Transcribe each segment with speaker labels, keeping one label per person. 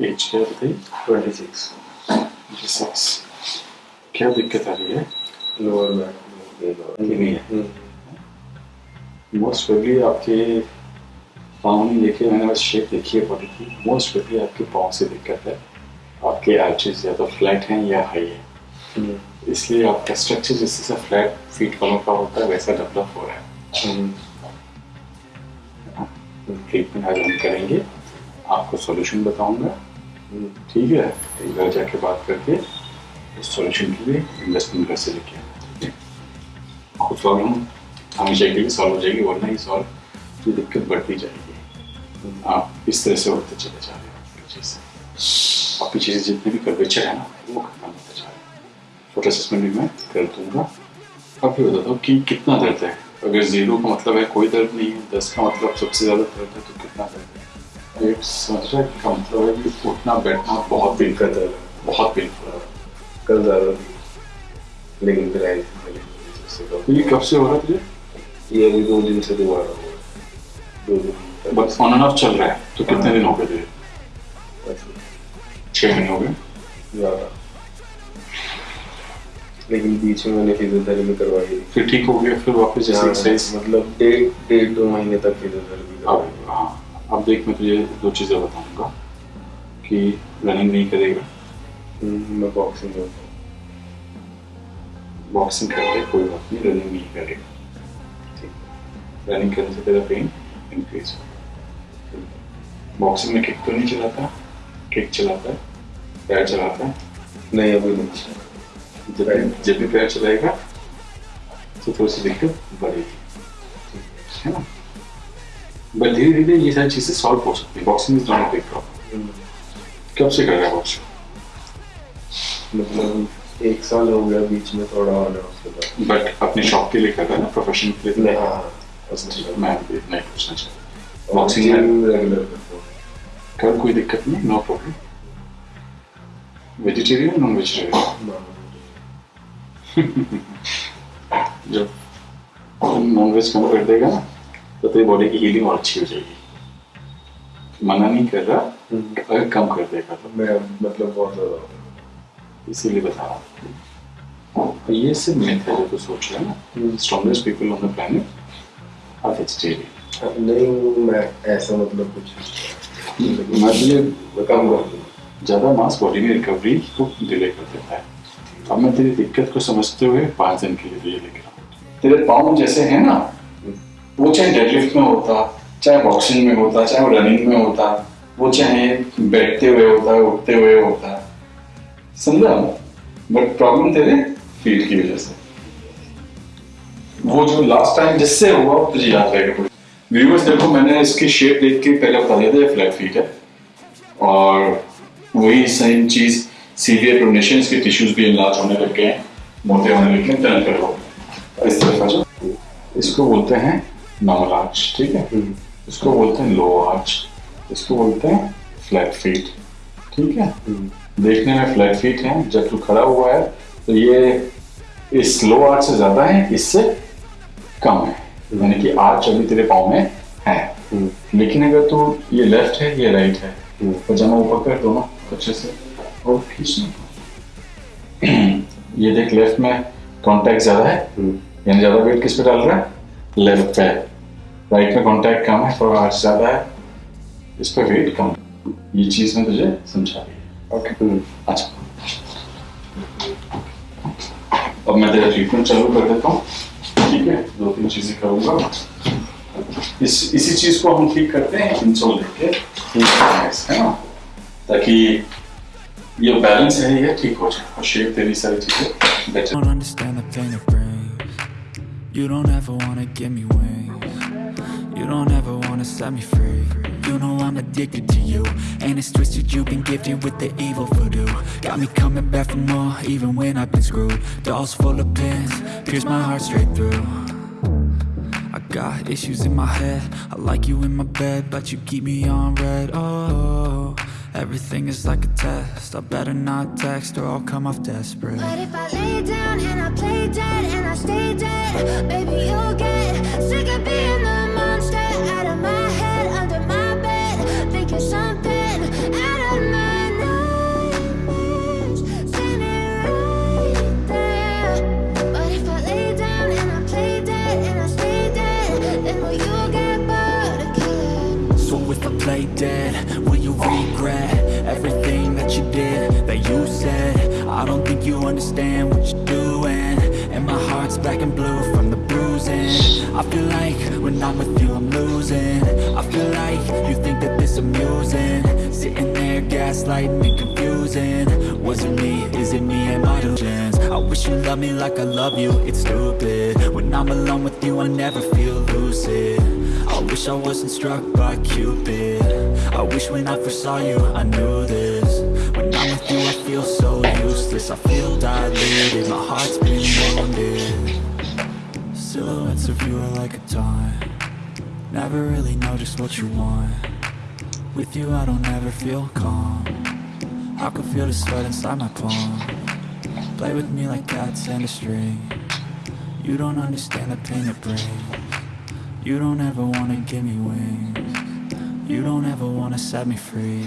Speaker 1: As क्या बताइए
Speaker 2: twenty six
Speaker 1: twenty six क्या दिक्कत आ रही है
Speaker 2: लोअर बैक
Speaker 1: है मोस्ट प्रोबेबली आपके पाँव नहीं देखे मैंने बस शेप देखी है बॉडी की। मोस्ट प्रोबेबली आपके पाँव से दिक्कत है। आपके आर्चेस या तो फ्लैट हैं या हाई है। इसलिए आपका स्ट्रक्चर जिससे से फ्लैट फीट वालों का होता है वैसा डेवलप हो रहा है। ट्रीटमेंट आज हम करेंगे। आपको सॉल्यूशन बताऊँगा। ठीक है। एक घर जाके बात करके इस सॉल्यूशन के लिए इन्वेस्टमेंट घर से लेके खुद प्रॉब्लम हमेशा के लिए सॉल्व हो जाएगी, वरना ही सॉल्व की दिक्कत बढ़ती जाएगी। आप इस तरह से होते चले जा रहे हो पीछे से। जितने भी कर्वेचर है ना, वो खत्म होते जा रहे हैं। फ़ोटो असेसमेंट भी मैं कर दूँगा। अब भी बताता हूँ कि कितना दर्द है। अगर ज़ीरो का मतलब है कोई दर्द नहीं है, दस का मतलब सबसे ज़्यादा दर्द है तो कितना दर्द है? एक समझ रहा है का मतलब है कि उठना बैठना बहुत
Speaker 2: है
Speaker 1: बहुत पेनफुल है।
Speaker 2: कल ज़्यादा लेकिन फिर आई
Speaker 1: तो ये कब से हो रहा है तुझे?
Speaker 2: ये अभी दो दिन से दो दिन
Speaker 1: बस ऑन एंड ऑफ़ चल रहा है तो कितने दिन हो गए तुझे? छः महीने हो गए।
Speaker 2: ज़्यादा। लेकिन बीच में मैंने फिजियोथेरेपी करवाई।
Speaker 1: फिर ठीक हो गया फिर वापस
Speaker 2: हाँ,
Speaker 1: एक्सरसाइज
Speaker 2: मतलब डेढ़ डेढ़ दो महीने तक फिजियोथेरेपी करवाई
Speaker 1: हाँ। अब देख मैं तुझे दो चीज़ें बताऊँगा कि रनिंग नहीं करेगा।
Speaker 2: हम्म, मैं बॉक्सिंग करता हूँ।
Speaker 1: बॉक्सिंग कर ले कोई बात नहीं रनिंग नहीं करेगा। ठीक। रनिंग करने से तेरा पेन इंक्रीज होगा। बॉक्सिंग में किक तो नहीं चलाता किक चलाता है पैर चलाता है।
Speaker 2: नहीं अभी नहीं
Speaker 1: जब जब भी पैर चलाएगा तो थोड़ी सी दिक्कत बढ़ेगी। है ना? बट धीरे धीरे ये सारी चीज़ें सॉल्व हो सकती है boxing is not big problem कब से कर रहा है बॉक्सिंग
Speaker 2: मतलब एक साल हो गया बीच में थोड़ा और उसके बाद।
Speaker 1: बट अपने शौक के लिए कर रहा है ना प्रोफेशन के लिए
Speaker 2: नहीं हाँ
Speaker 1: मैं इतना ही पूछना चाहता
Speaker 2: बॉक्सिंग
Speaker 1: बॉक्सिंग
Speaker 2: रेगुलर
Speaker 1: कर कोई दिक्कत नहीं no problem vegetarian non vegetarian जब नॉन वेज कम कर देगा ना तो तेरी बॉडी की हीलिंग और अच्छी हो जाएगी। मना नहीं कर रहा
Speaker 2: हम्म।
Speaker 1: अगर कम कर देगा तो।
Speaker 2: मैं मतलब बहुत ज़्यादा।
Speaker 1: इसीलिए बता रहा हूँ। ये सिर्फ़ मिथ है जो तू सोच रहा है ना। Strongest people on the planet are vegetarian
Speaker 2: नहीं मैं ऐसा मतलब कुछ
Speaker 1: मैं तुझे
Speaker 2: कम कर
Speaker 1: ज़्यादा मास बॉडी में रिकवरी को डिले कर देता है। अब मैं तेरी दिक्कत को समझते हुए पाँच दिन के लिए तुझे लेकर आऊँ तेरे पाँव जैसे हैं ना वो चाहे डेडलिफ्ट में होता, चाहे बॉक्सिंग में होता, चाहे वो रनिंग में होता, वो चाहे बैठते हुए होता है उठते हुए होता। समझा? बट प्रॉब्लम तेरे फीट की वजह से। वो जो लास्ट टाइम जिससे हुआ तुझे याद रहेगा व्यूअर्स देखो, मैंने इसकी शेप देख के पहले बता दिया था फ्लैट फीट है। और वही सेम चीज़ सीवियर प्रोनेशंस के टिश्यूज भी इनलार्ज होने लग गए हैं, मोटे होने लग गए हैं टर्न करो इस तरफ़ आ जाओ इसको बोलते हैं नॉर्मल आर्च ठीक है? इसको बोलते हैं लो आर्च इसको बोलते हैं फ्लैट फीट ठीक है? देखने में फ्लैट फीट है जब तू खड़ा हुआ है तो ये इस लो आर्च से ज़्यादा है इससे कम है। यानी कि आर्च अभी तेरे पाँव में है। लेकिन अगर तू ये लेफ़्ट है ये राइट है। पजामा ऊपर कर दोनों अच्छे से। और खींचना ये देख लेफ़्ट में कांटेक्ट ज़्यादा है। यानी ज़्यादा वेट किस पे डाल रहा है? लेफ़्ट पे। राइट में कांटेक्ट कम है थोड़ा आर्च ज़्यादा है इस पे वेट कम ये चीज़ मैं तुझे समझा दी ओके अच्छा अब मैं तेरा ट्रीटमेंट चालू कर देता हूँ। ठीक है? दो तीन चीज़ें करूँगा। इस इसी चीज़ को हम ठीक करते हैं इंसोल लेके। है ना? ताकि ये बैलेंस है ये ठीक हो जाए। और शेप तेरी सारी चीज़ें better.
Speaker 3: You don't ever wanna give me wings. You don't ever wanna set me free. You know I'm addicted to you, and it's twisted. You've been gifted with the evil voodoo. Got me coming back for more, even when I've been screwed. Dolls full of pins, pierce my heart straight through. I got issues in my head. I like you in my bed, but you keep me on red. Oh, everything is like a test. I better not text or I'll come off desperate.
Speaker 4: But if I lay down and I play dead and I stay dead, baby, you'll get sick of being the
Speaker 3: you understand what you're doing. And my heart's black and blue from the bruising. I feel like when I'm with you I'm losing. I feel like you think that this amusing. Sitting there gaslighting and confusing. Was it me, is it me? And my delusions I wish you loved me like I love you, it's stupid. When I'm alone with you I never feel lucid. I wish I wasn't struck by Cupid. I wish when I first saw you I knew this I'm with you I feel so useless. I feel diluted, my heart's been wounded. Silhouettes of you are like a taunt. Never really know just what you want. With you I don't ever feel calm. I can feel the sweat inside my palm. Play with me like cats and a string. You don't understand the pain it brings. You don't ever wanna give me wings. You don't ever wanna set me free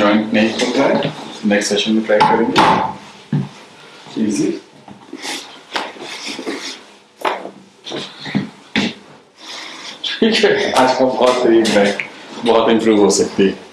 Speaker 1: joint नहीं खुल रहा है next session में try करेंगे ठीक है आज का बहुत करीब है बहुत इंप्रूव हो सकती है।